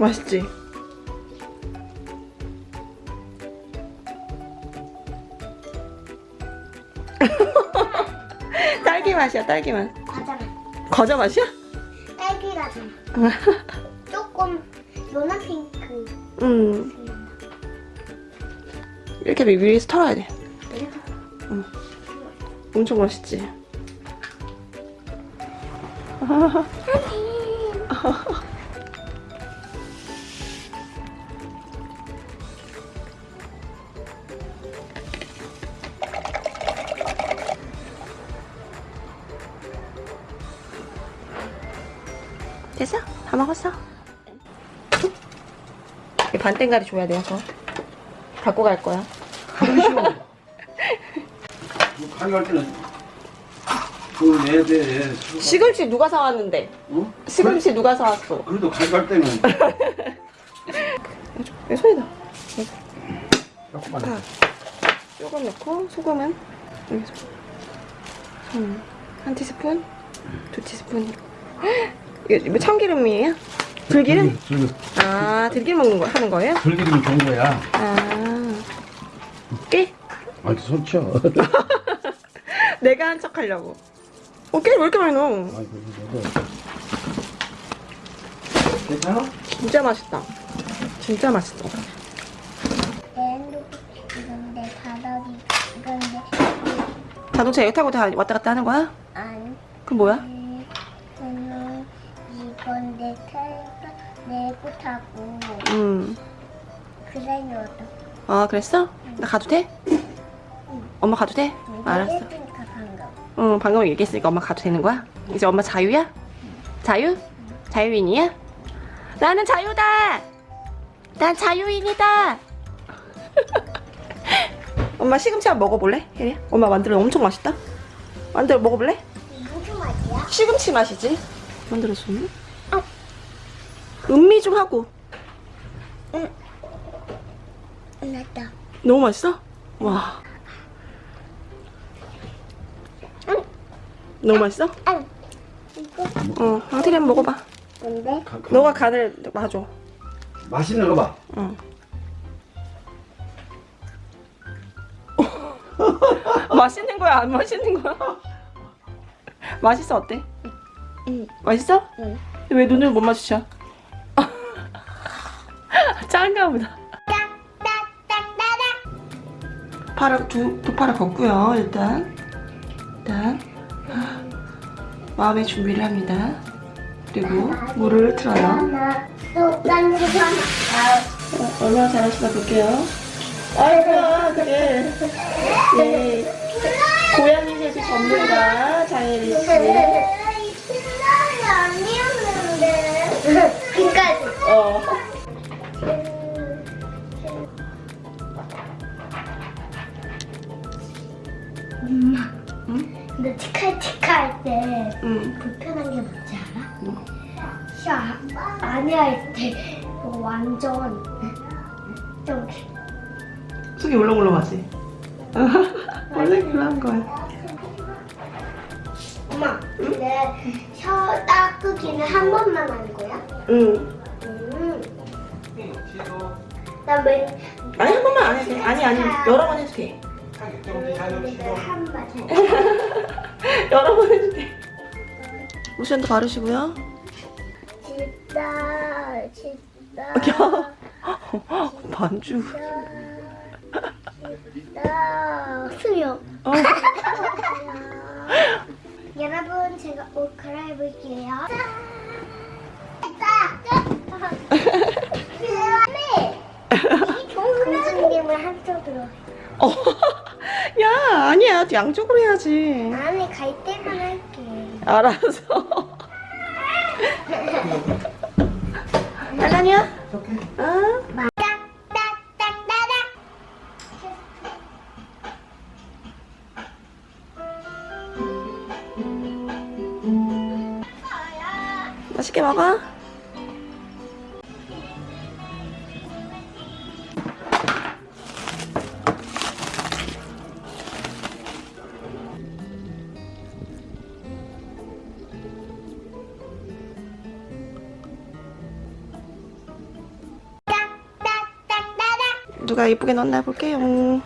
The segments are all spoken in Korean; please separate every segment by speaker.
Speaker 1: 맛있지? 딸기 맛이야, 딸기 맛.
Speaker 2: 과자 맛.
Speaker 1: 과자 맛이야?
Speaker 2: 딸기 과자 맛. 조금 노란 핑크.
Speaker 1: 음. 이렇게 위에서 털어야 돼. 엄청 맛있지? 됐어? 다 먹었어? 이 반땡가리 줘야 돼요, 저. 갖고 갈 거야.
Speaker 3: 가져갈 때는 그걸 내야 돼.
Speaker 1: 시금치 누가 사왔는데?
Speaker 3: 어?
Speaker 1: 시금치 누가 사왔어?
Speaker 3: 그래도 가져갈 때는
Speaker 1: 내 손이다.
Speaker 3: 조금만.
Speaker 1: 다. 조금 넣고 소금은 여기서 손. 한 티스푼, 두 티스푼. 이거 뭐 참기름이에요? 들기름?
Speaker 3: 들기름.
Speaker 1: 아, 들기름 먹는 거 하는 거예요?
Speaker 3: 들기름이 좋은 거야.
Speaker 1: 아, 깨?
Speaker 3: 아, 손 쳐.
Speaker 1: 내가 한 척 하려고. 어, 깨왜 이렇게 많이 넣어?
Speaker 3: 아이고, 이거 괜찮아?
Speaker 1: 진짜 맛있다. 진짜 맛있어.
Speaker 2: 이건데
Speaker 1: 자동차 여기 타고 다 왔다 갔다 하는 거야?
Speaker 2: 안.
Speaker 1: 그럼 뭐야? 음.
Speaker 2: 그래요도.
Speaker 1: 아, 그랬어? 나 가도 돼? 엄마 가도 돼? 알았어.
Speaker 2: 했으니까 방금.
Speaker 1: 응, 방금 얘기했으니까 엄마 가도 되는 거야? 이제 엄마 자유야? 자유? 자유인이야? 나는 자유다! 난 자유인이다! 엄마 시금치 한번 먹어볼래? 혜리야? 엄마 만들어 엄청 맛있다? 만들어 먹어볼래?
Speaker 2: 무슨 맛이야?
Speaker 1: 시금치 맛이지? 만들어줬니? 음미 좀 하고.
Speaker 2: 났다.
Speaker 1: 너무 맛있어? 와. 너무 맛있어?
Speaker 2: 응. 이거
Speaker 1: 어, 황태리 한번 먹어봐.
Speaker 2: 뭔데?
Speaker 1: 너가 간을 봐줘.
Speaker 3: 맛있는 거 봐.
Speaker 1: 응. 맛있는 거야, 안 맛있는 거야? 맛있어, 어때?
Speaker 2: 응.
Speaker 1: 맛있어?
Speaker 2: 응.
Speaker 1: 왜 눈을 못 마주쳐? 짠가 보다. 팔을 두, 두 팔을 걷고요, 일단. 일단. 마음의 준비를 합니다. 그리고 물을 틀어요. 어, 얼마나 잘하시나 볼게요. 아이고, 그래. 예. 고양이 세수 전문가 장혜리 씨.
Speaker 2: 그니까지.
Speaker 1: 어.
Speaker 2: 엄마.
Speaker 1: 응?
Speaker 2: 근데 치카치카 할때
Speaker 1: 응.
Speaker 2: 불편한 게 뭔지 알아?
Speaker 1: 뭐?
Speaker 2: 샤 아니 할때 완전 좀
Speaker 1: 속이 울렁울렁하지? 원래 그런 거야.
Speaker 2: 엄마 근데 혀 닦기는 한 번만 하는 거야?
Speaker 1: 응.
Speaker 2: 음. 나맨
Speaker 1: 아니, 한 번만 안 해도 돼. 아니, 아니. 여러 번 해도 돼.
Speaker 2: 한 번.
Speaker 1: 여러 번 돼. 로션도 바르시고요.
Speaker 2: 진짜 진짜
Speaker 1: 야. 반주.
Speaker 2: 진짜 수영.
Speaker 1: 어.
Speaker 2: 여러분 제가 옷 갈아입을게요. 공주님을 한쪽으로.
Speaker 1: 어. 야, 아니야. 양쪽으로 해야지.
Speaker 2: 아니 갈 때만 할게.
Speaker 1: 알았어. 알라니야? 어?
Speaker 2: 딱딱딱딱딱.
Speaker 1: 맛있게 먹어. 누가 예쁘게 넣었나 볼게요.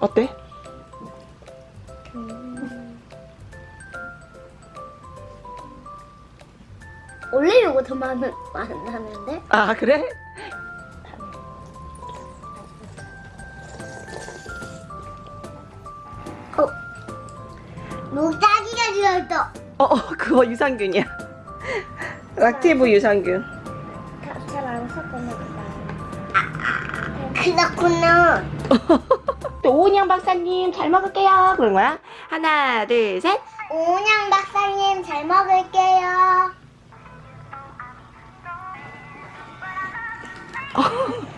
Speaker 1: 어때?
Speaker 2: 원래 이거 더 많은 많았는데?
Speaker 1: 아 그래?
Speaker 2: 어. 무작위가 들었어.
Speaker 1: 어, 어 그거 유산균이야. 락티브 유산균.
Speaker 2: 그렇구나.
Speaker 1: 오은영 박사님 잘 먹을게요. 그런 거야? 하나, 둘, 셋.
Speaker 2: 오은영 박사님 잘 먹을게요.